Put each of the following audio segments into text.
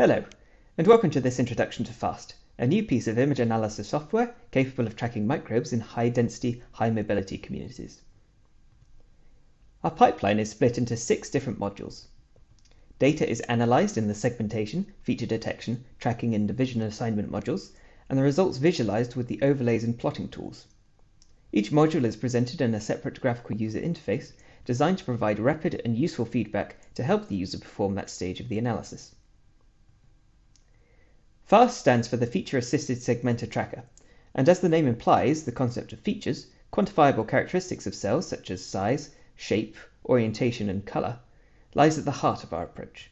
Hello, and welcome to this introduction to FAST, a new piece of image analysis software capable of tracking microbes in high-density, high-mobility communities. Our pipeline is split into six different modules. Data is analyzed in the segmentation, feature detection, tracking and division assignment modules, and the results visualized with the overlays and plotting tools. Each module is presented in a separate graphical user interface designed to provide rapid and useful feedback to help the user perform that stage of the analysis. FAST stands for the Feature Assisted Segmenter Tracker, and as the name implies, the concept of features, quantifiable characteristics of cells such as size, shape, orientation, and color, lies at the heart of our approach.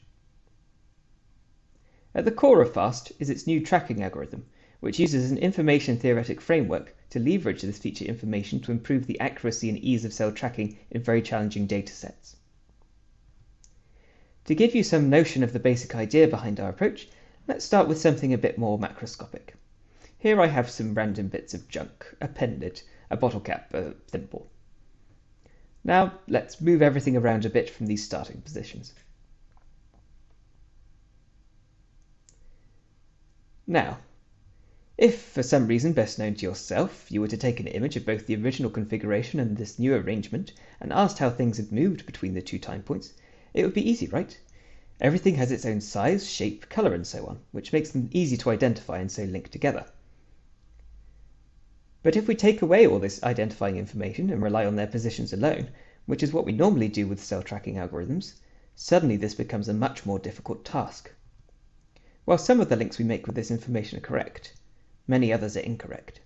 At the core of FAST is its new tracking algorithm, which uses an information theoretic framework to leverage this feature information to improve the accuracy and ease of cell tracking in very challenging datasets. To give you some notion of the basic idea behind our approach, Let's start with something a bit more macroscopic. Here I have some random bits of junk, a pen lid, a bottle cap, a thimble. Now let's move everything around a bit from these starting positions. Now, if for some reason best known to yourself, you were to take an image of both the original configuration and this new arrangement and asked how things had moved between the two time points, it would be easy, right? Everything has its own size, shape, color, and so on, which makes them easy to identify and so link together. But if we take away all this identifying information and rely on their positions alone, which is what we normally do with cell tracking algorithms, suddenly this becomes a much more difficult task. While some of the links we make with this information are correct, many others are incorrect.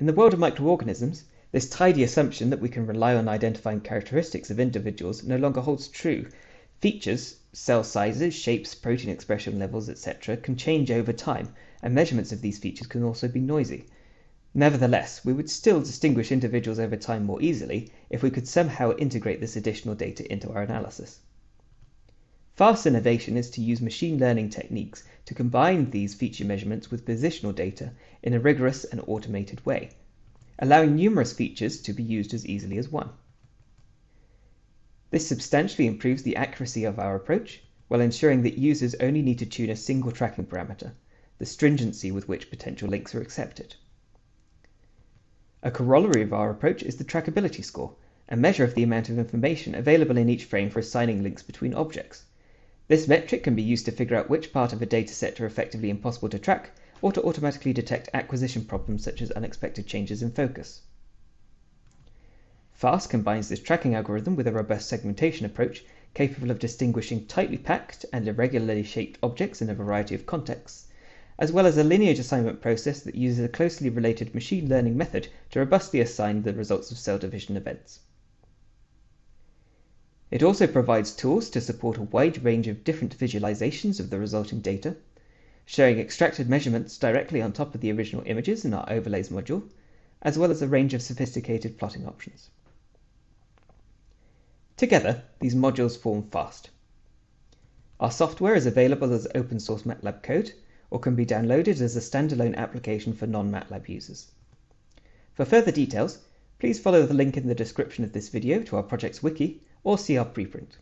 In the world of microorganisms, this tidy assumption that we can rely on identifying characteristics of individuals no longer holds true. Features, cell sizes, shapes, protein expression levels, etc., can change over time, and measurements of these features can also be noisy. Nevertheless, we would still distinguish individuals over time more easily if we could somehow integrate this additional data into our analysis. Fast innovation is to use machine learning techniques to combine these feature measurements with positional data in a rigorous and automated way allowing numerous features to be used as easily as one. This substantially improves the accuracy of our approach while ensuring that users only need to tune a single tracking parameter, the stringency with which potential links are accepted. A corollary of our approach is the trackability score, a measure of the amount of information available in each frame for assigning links between objects. This metric can be used to figure out which part of a dataset are effectively impossible to track or to automatically detect acquisition problems such as unexpected changes in focus. FAST combines this tracking algorithm with a robust segmentation approach capable of distinguishing tightly packed and irregularly shaped objects in a variety of contexts, as well as a lineage assignment process that uses a closely related machine learning method to robustly assign the results of cell division events. It also provides tools to support a wide range of different visualizations of the resulting data, showing extracted measurements directly on top of the original images in our Overlays module, as well as a range of sophisticated plotting options. Together, these modules form FAST. Our software is available as open source MATLAB code, or can be downloaded as a standalone application for non-MATLAB users. For further details, please follow the link in the description of this video to our project's wiki, or see our preprint.